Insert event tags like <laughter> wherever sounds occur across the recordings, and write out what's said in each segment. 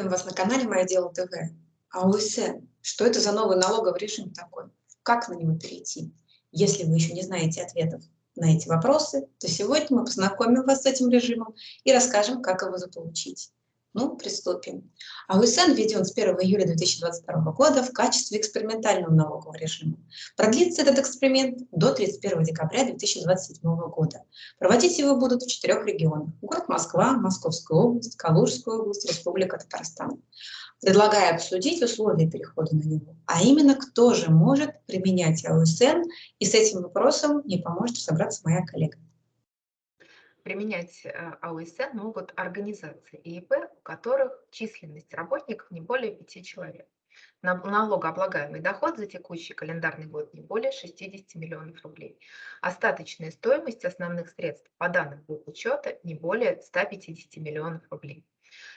Приветствуем вас на канале «Мое дело ТВ». А УСН, что это за новый налоговый режим такой? Как на него перейти? Если вы еще не знаете ответов на эти вопросы, то сегодня мы познакомим вас с этим режимом и расскажем, как его заполучить. Ну, приступим. АУСН введен с 1 июля 2022 года в качестве экспериментального налогового режима. Продлится этот эксперимент до 31 декабря 2027 года. Проводить его будут в четырех регионах. Город Москва, Московская область, Калужская область, Республика Татарстан. Предлагаю обсудить условия перехода на него, а именно кто же может применять АУСН, и с этим вопросом мне поможет разобраться моя коллега. Применять э, АОСН могут организации и ИП, у которых численность работников не более 5 человек. Налогооблагаемый доход за текущий календарный год не более 60 миллионов рублей. Остаточная стоимость основных средств по данным учета не более 150 миллионов рублей.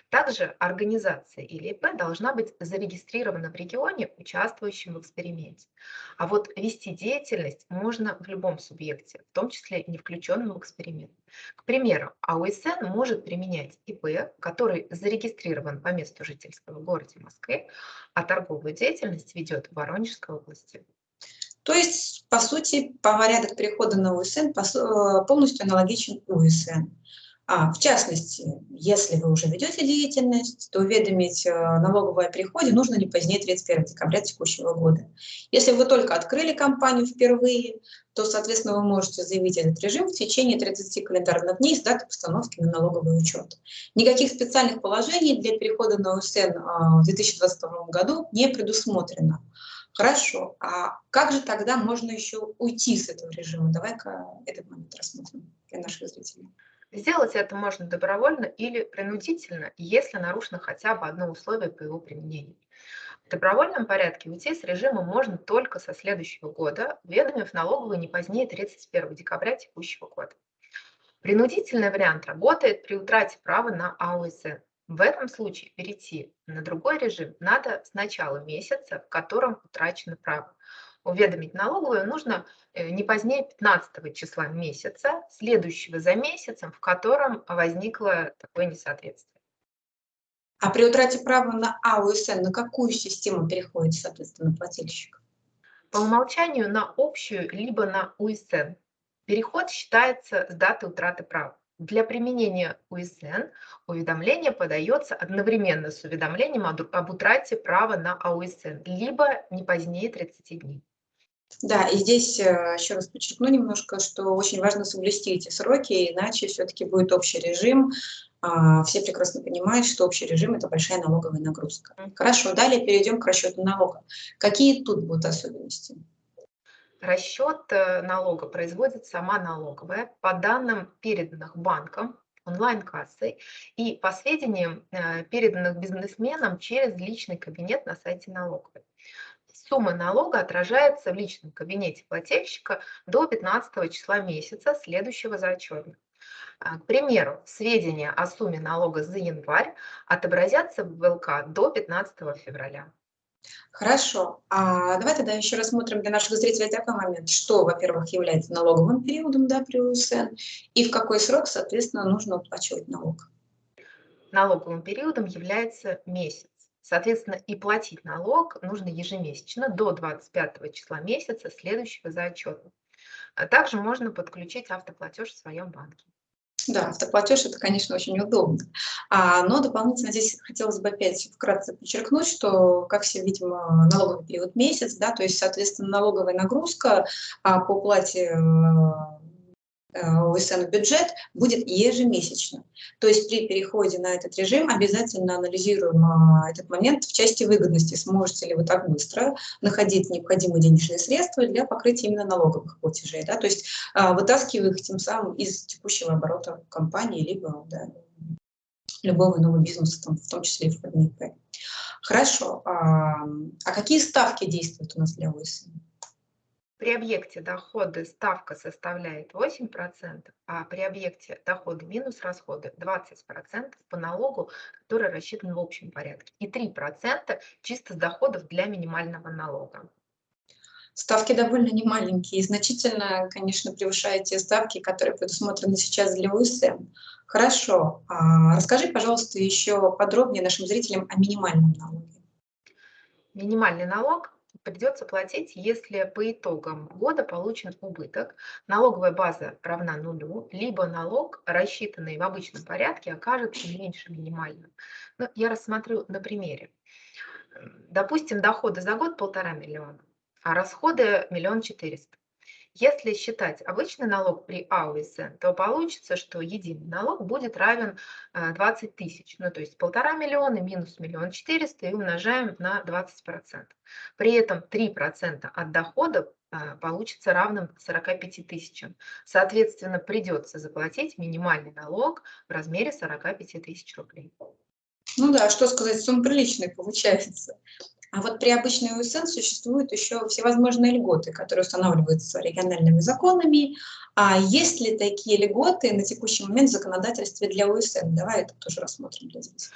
Также организация или ИП должна быть зарегистрирована в регионе, участвующем в эксперименте. А вот вести деятельность можно в любом субъекте, в том числе не включенном в эксперимент. К примеру, АОСН может применять ИП, который зарегистрирован по месту жительства в городе Москве, а торговую деятельность ведет в Воронежской области. То есть, по сути, по порядок перехода на УСН полностью аналогичен УСН. А, в частности, если вы уже ведете деятельность, то уведомить э, налоговое о переходе нужно не позднее 31 декабря текущего года. Если вы только открыли компанию впервые, то, соответственно, вы можете заявить этот режим в течение 30 календарных дней с даты постановки на налоговый учет. Никаких специальных положений для перехода на УСН а, в 2022 году не предусмотрено. Хорошо, а как же тогда можно еще уйти с этого режима? Давай-ка этот момент рассмотрим для наших зрителей. Сделать это можно добровольно или принудительно, если нарушено хотя бы одно условие по его применению. В добровольном порядке уйти с режима можно только со следующего года, уведомив налоговую не позднее 31 декабря текущего года. Принудительный вариант работает при утрате права на АОСН. В этом случае перейти на другой режим надо с начала месяца, в котором утрачено право уведомить налоговую нужно э, не позднее 15 числа месяца, следующего за месяцем, в котором возникло такое несоответствие. А при утрате права на АУСН на какую систему переходит, соответственно, плательщик? По умолчанию на общую, либо на УСН. Переход считается с даты утраты права. Для применения УСН уведомление подается одновременно с уведомлением об утрате права на АУСН, либо не позднее 30 дней. Да, и здесь э, еще раз подчеркну немножко, что очень важно соблюсти эти сроки, иначе все-таки будет общий режим. А, все прекрасно понимают, что общий режим – это большая налоговая нагрузка. Хорошо, далее перейдем к расчету налога. Какие тут будут особенности? Расчет э, налога производит сама налоговая по данным, переданных банком, онлайн-кассой и по сведениям, э, переданных бизнесменам через личный кабинет на сайте налоговой. Сумма налога отражается в личном кабинете плательщика до 15 числа месяца, следующего за отчетным. А, к примеру, сведения о сумме налога за январь отобразятся в ВЛК до 15 февраля. Хорошо. А давай тогда еще рассмотрим для наших зрителей такой момент, что, во-первых, является налоговым периодом да, при УСН, и в какой срок, соответственно, нужно уплачивать налог. Налоговым периодом является месяц. Соответственно, и платить налог нужно ежемесячно до 25 числа месяца, следующего за отчетом. А также можно подключить автоплатеж в своем банке. Да, автоплатеж это, конечно, очень удобно. А, но дополнительно здесь хотелось бы опять вкратце подчеркнуть, что, как все видим, налоговый период месяц, да, то есть, соответственно, налоговая нагрузка а, по уплате э, УСН э, бюджет будет ежемесячно. То есть при переходе на этот режим обязательно анализируем а, этот момент в части выгодности. Сможете ли вы так быстро находить необходимые денежные средства для покрытия именно налоговых платежей. Да? То есть а, вытаскивая их тем самым из текущего оборота компании, либо да, любого нового бизнеса, там, в том числе и в ФНИП. Хорошо. А, а какие ставки действуют у нас для ОСН? При объекте доходы ставка составляет 8%, а при объекте доходы минус расходы 20% по налогу, который рассчитан в общем порядке, и 3% чисто с доходов для минимального налога. Ставки довольно немаленькие и значительно, конечно, превышают те ставки, которые предусмотрены сейчас для УСМ. Хорошо. А расскажи, пожалуйста, еще подробнее нашим зрителям о минимальном налоге. Минимальный налог придется платить, если по итогам года получен убыток, налоговая база равна нулю, либо налог, рассчитанный в обычном порядке, окажется меньше минимального. Ну, я рассмотрю на примере. Допустим, доходы за год полтора миллиона, а расходы миллион четыреста. Если считать обычный налог при АУСН, то получится, что единый налог будет равен 20 э, тысяч. Ну, то есть полтора миллиона минус миллион четыреста и умножаем на 20%. При этом 3% от дохода э, получится равным 45 тысячам. Соответственно, придется заплатить минимальный налог в размере 45 тысяч рублей. Ну да, что сказать, сумма приличная получается. А вот при обычной УСН существуют еще всевозможные льготы, которые устанавливаются региональными законами. А есть ли такие льготы на текущий момент в законодательстве для УСН? Давай это тоже рассмотрим для зрителей.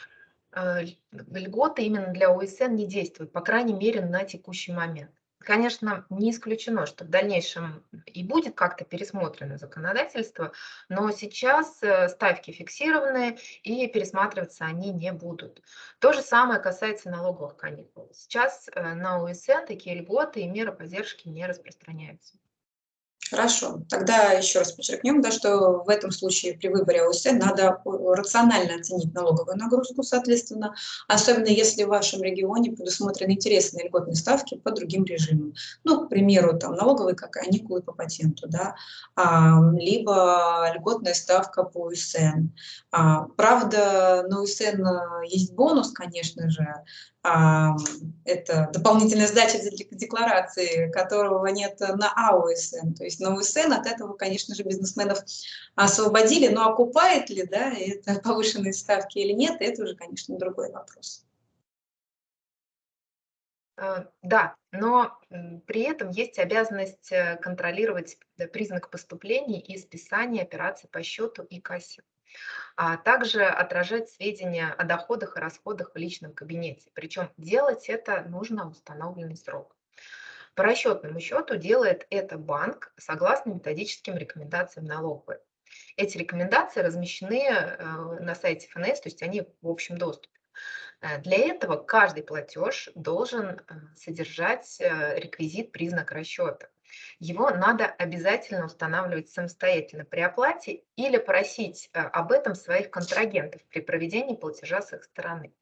Э, льготы именно для УСН не действуют, по крайней мере, на текущий момент. Конечно, не исключено, что в дальнейшем и будет как-то пересмотрено законодательство, но сейчас э, ставки фиксированные и пересматриваться они не будут. То же самое касается налоговых каникул. Сейчас э, на УСН такие льготы и меры поддержки не распространяются. Хорошо. Тогда еще раз подчеркнем, да, что в этом случае при выборе ОСН надо рационально оценить налоговую нагрузку, соответственно, особенно если в вашем регионе предусмотрены интересные льготные ставки по другим режимам. Ну, к примеру, там налоговые как каникулы по патенту, да, а, либо льготная ставка по УСН. А, правда, на УСН есть бонус, конечно же, это дополнительная сдача декларации, которого нет на АУСН. То есть на УСН от этого, конечно же, бизнесменов освободили, но окупает ли да, это <laughs> повышенные ставки или нет, это уже, конечно, другой вопрос. Э, да, но при этом есть обязанность э, контролировать признак поступлений и списания операций по счету и кассе а также отражать сведения о доходах и расходах в личном кабинете. Причем делать это нужно в установленный срок. По расчетному счету делает это банк согласно методическим рекомендациям налоговой. Эти рекомендации размещены э, на сайте ФНС, то есть они в общем доступе. Э, для этого каждый платеж должен э, содержать реквизит признак расчета. Его надо обязательно устанавливать самостоятельно при оплате или просить э, об этом своих контрагентов при проведении платежа с их стороны.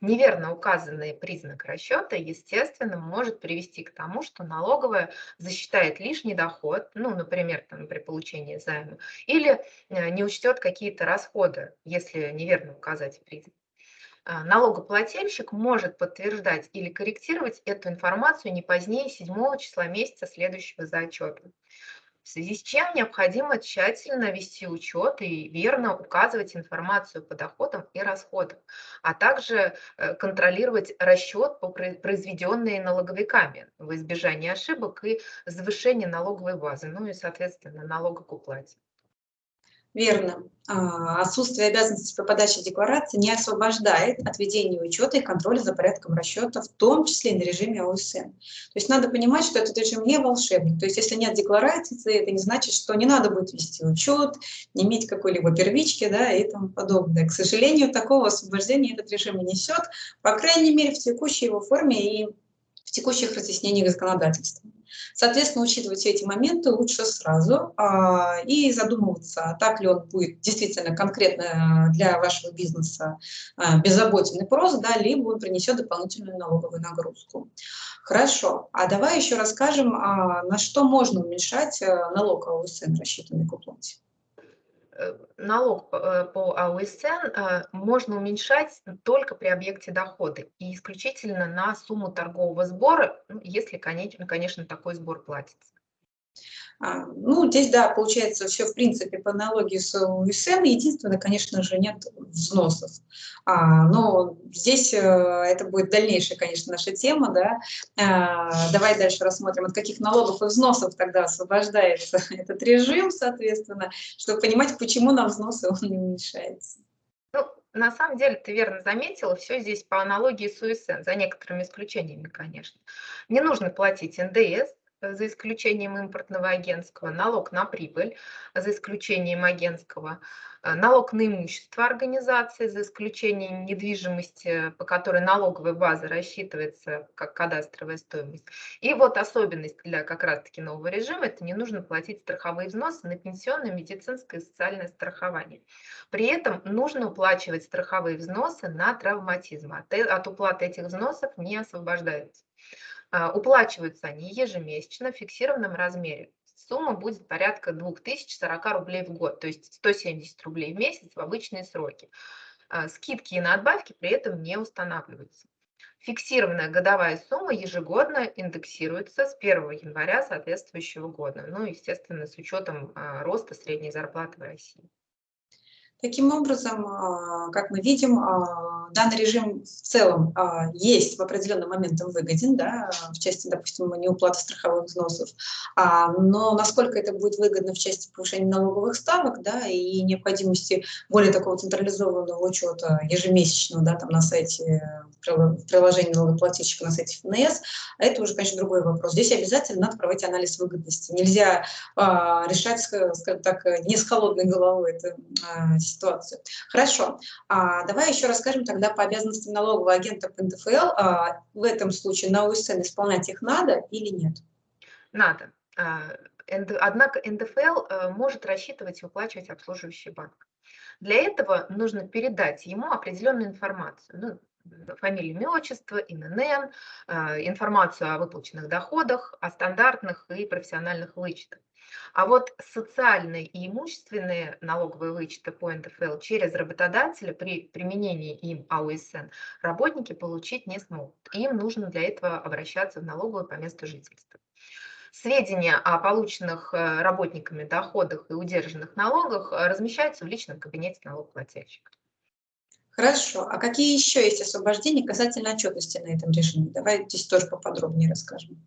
Неверно указанный признак расчета, естественно, может привести к тому, что налоговая засчитает лишний доход, ну, например, там, при получении займа, или э, не учтет какие-то расходы, если неверно указать признак. А, налогоплательщик может подтверждать или корректировать эту информацию не позднее 7 числа месяца, следующего за отчетом. В связи с чем необходимо тщательно вести учет и верно указывать информацию по доходам и расходам, а также э, контролировать расчет по произведенные налоговиками в избежание ошибок и завышение налоговой базы, ну и, соответственно, налога к уплате. Верно. А, отсутствие обязанности по подаче декларации не освобождает от ведения учета и контроля за порядком расчета, в том числе и на режиме ОСН. То есть надо понимать, что этот режим не волшебный. То есть если нет декларации, это не значит, что не надо будет вести учет, не иметь какой-либо первички да, и тому подобное. К сожалению, такого освобождения этот режим не несет, по крайней мере, в текущей его форме и в текущих разъяснениях законодательства. Соответственно, учитывать все эти моменты лучше сразу а, и задумываться, так ли он будет действительно конкретно для вашего бизнеса а, беззаботен и да, либо он принесет дополнительную налоговую нагрузку. Хорошо, а давай еще расскажем, а, на что можно уменьшать а, налог АУСН, рассчитанный к уплате. Э, налог э, по АУСН э, можно уменьшать только при объекте дохода и исключительно на сумму торгового сбора, ну, если, конечно, такой сбор платится. А, ну, здесь, да, получается все, в принципе, по аналогии с УСН. Единственное, конечно же, нет взносов. А, но здесь э, это будет дальнейшая, конечно, наша тема, да. А, давай дальше рассмотрим, от каких налогов и взносов тогда освобождается <laughs> этот режим, соответственно, чтобы понимать, почему нам взносы он не уменьшается. Ну, на самом деле, ты верно заметила, все здесь по аналогии с УСН, за некоторыми исключениями, конечно. Не нужно платить НДС, за исключением импортного агентского, налог на прибыль, за исключением агентского, э, налог на имущество организации, за исключением недвижимости, по которой налоговая база рассчитывается как кадастровая стоимость. И вот особенность для как раз-таки нового режима – это не нужно платить страховые взносы на пенсионное, медицинское и социальное страхование. При этом нужно уплачивать страховые взносы на травматизм. От, э, от уплаты этих взносов не освобождаются. А, уплачиваются они ежемесячно в фиксированном размере. Сумма будет порядка 2040 рублей в год, то есть 170 рублей в месяц в обычные сроки. А, скидки и надбавки при этом не устанавливаются. Фиксированная годовая сумма ежегодно индексируется с 1 января соответствующего года, ну, естественно, с учетом а, роста средней зарплаты в России. Таким образом, а, как мы видим, а, данный режим в целом а, есть в определенный момент выгоден, да, в части, допустим, неуплаты страховых взносов, но насколько это будет выгодно в части повышения налоговых ставок да, и необходимости более такого централизованного учета ежемесячного да, там, на сайте, в приложении налогоплательщика на сайте ФНС, это уже, конечно, другой вопрос. Здесь обязательно надо проводить анализ выгодности. Нельзя решать, скажем так, не с холодной головой это ситуацию. Хорошо, а, давай еще расскажем тогда по обязанностям налогового агента по НДФЛ. А, в этом случае на УСН исполнять их надо или нет? Надо. А, однако НДФЛ э, может рассчитывать и выплачивать обслуживающий банк. Для этого нужно передать ему определенную информацию, ну, фамилию, имя, отчество, ИНН, а, информацию о выплаченных доходах, о стандартных и профессиональных вычетах. А вот социальные и имущественные налоговые вычеты по НДФЛ через работодателя при применении им АУСН работники получить не смогут. Им нужно для этого обращаться в налоговую по месту жительства. Сведения о полученных э, работниками доходах и удержанных налогах э, размещаются в личном кабинете налогоплательщика. Хорошо. А какие еще есть освобождения касательно отчетности на этом режиме? Давай здесь тоже поподробнее расскажем.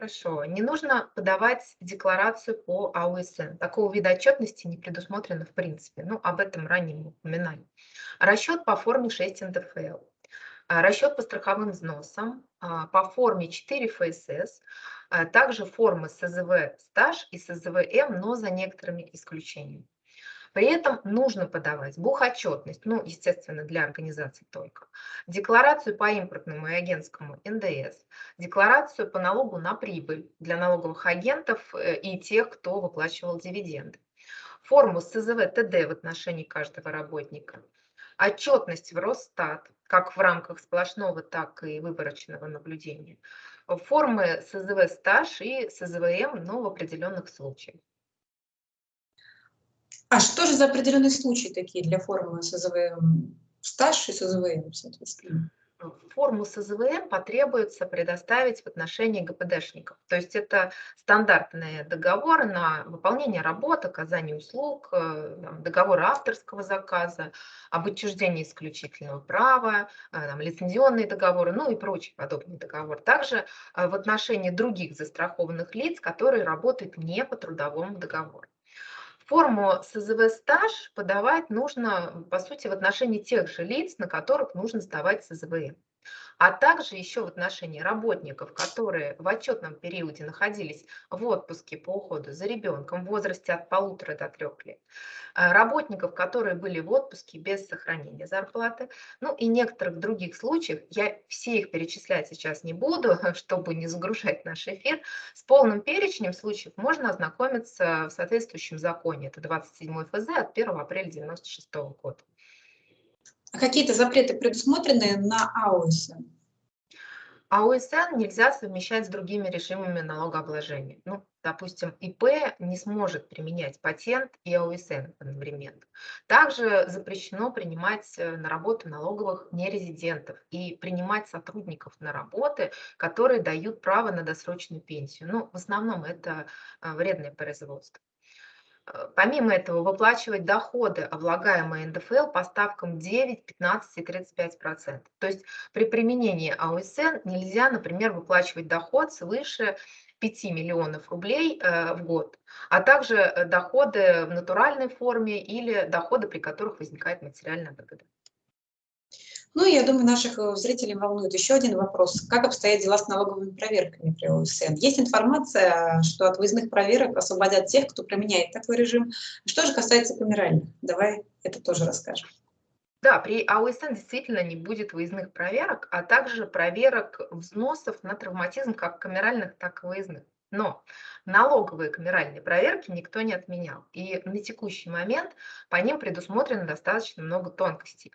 Хорошо. Не нужно подавать декларацию по АУСН. Такого вида отчетности не предусмотрено в принципе. Ну, об этом ранее мы упоминали. Расчет по форме 6 НДФЛ. А, расчет по страховым взносам а, по форме 4 ФСС, а также формы СЗВ стаж и СЗВМ, но за некоторыми исключениями. При этом нужно подавать бухотчетность, ну, естественно, для организации только, декларацию по импортному и агентскому НДС, декларацию по налогу на прибыль для налоговых агентов э, и тех, кто выплачивал дивиденды, форму СЗВ ТД в отношении каждого работника, отчетность в Росстат, как в рамках сплошного, так и выборочного наблюдения, формы СЗВ стаж и СЗВМ, но в определенных случаях. А что же за определенные случаи такие для формулы СЗВМ? Стаж и СЗВМ, соответственно. Форму СЗВМ потребуется предоставить в отношении ГПДшников. То есть это стандартные договоры на выполнение работ, оказание услуг, э, договоры авторского заказа, об учреждении исключительного права, э, там, лицензионные договоры, ну и прочие подобные договоры. Также э, в отношении других застрахованных лиц, которые работают не по трудовому договору. Форму СЗВ стаж подавать нужно, по сути, в отношении тех же лиц, на которых нужно сдавать СЗВМ а также еще в отношении работников, которые в отчетном периоде находились в отпуске по уходу за ребенком в возрасте от полутора до трех лет, а работников, которые были в отпуске без сохранения зарплаты, ну и некоторых других случаев, я все их перечислять сейчас не буду, <laughs> чтобы не загружать наш эфир, с полным перечнем случаев можно ознакомиться в соответствующем законе, это 27 ФЗ от 1 апреля 1996 года. А какие-то запреты предусмотрены на АОСН? АОСН нельзя совмещать с другими режимами налогообложения. Ну, допустим, ИП не сможет применять патент и АОСН одновременно. Также запрещено принимать э, на работу налоговых нерезидентов и принимать сотрудников на работы, которые дают право на досрочную пенсию. Ну, в основном это э, вредное производство. Э, помимо этого, выплачивать доходы, облагаемые НДФЛ, по ставкам 9, 15 и 35 процентов. То есть при применении АОСН нельзя, например, выплачивать доход свыше 5 миллионов рублей э, в год, а также э, доходы в натуральной форме или доходы, при которых возникает материальная выгода. Ну, я думаю, наших э, зрителей волнует еще один вопрос. Как обстоят дела с налоговыми проверками при ОСН? Есть информация, что от выездных проверок освободят тех, кто применяет такой режим. Что же касается камеральных? Давай это тоже расскажем. Да, при АОСН действительно не будет выездных проверок, а также проверок взносов на травматизм как камеральных, так и выездных. Но налоговые камеральные проверки никто не отменял. И на текущий момент по ним предусмотрено достаточно много тонкостей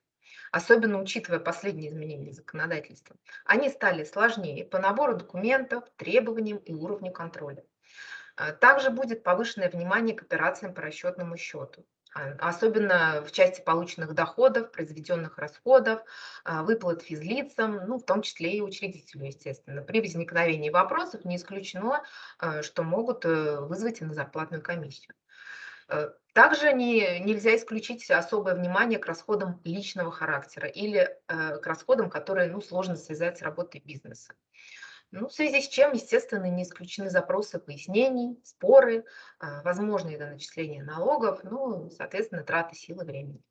особенно учитывая последние изменения законодательства. Они стали сложнее по набору документов, требованиям и уровню контроля. А, также будет повышенное внимание к операциям по расчетному счету, а, особенно в части полученных доходов, произведенных расходов, а, выплат физлицам, ну, в том числе и учредителю, естественно. При возникновении вопросов не исключено, что могут э, вызвать и на зарплатную комиссию. Э, также не, нельзя исключить особое внимание к расходам личного характера или э, к расходам, которые ну, сложно связать с работой бизнеса. Ну, в связи с чем, естественно, не исключены запросы пояснений, споры, э, возможные доначисления налогов, ну, соответственно, траты силы времени.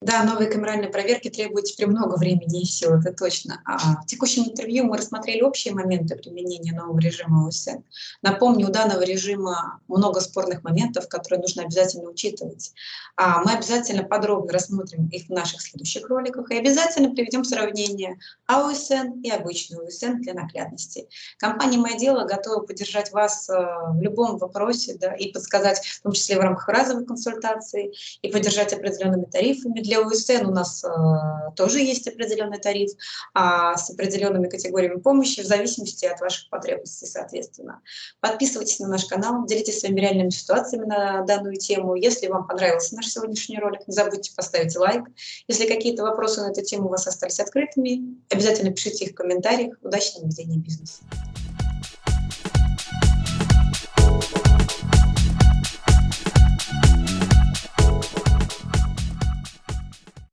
Да, новые камеральные проверки требуют теперь много времени и сил, это точно. А в текущем интервью мы рассмотрели общие моменты применения нового режима ОСН. Напомню, у данного режима много спорных моментов, которые нужно обязательно учитывать. А мы обязательно подробно рассмотрим их в наших следующих роликах и обязательно приведем сравнение АОСН и обычный ОСН для наглядности. Компания «Мое дело» готова поддержать вас э, в любом вопросе да, и подсказать, в том числе в рамках разовой консультации, и поддержать определенными тарифами для УСН у нас э, тоже есть определенный тариф а с определенными категориями помощи в зависимости от ваших потребностей, соответственно. Подписывайтесь на наш канал, делитесь своими реальными ситуациями на данную тему. Если вам понравился наш сегодняшний ролик, не забудьте поставить лайк. Если какие-то вопросы на эту тему у вас остались открытыми, обязательно пишите их в комментариях. Удачного ведения бизнеса!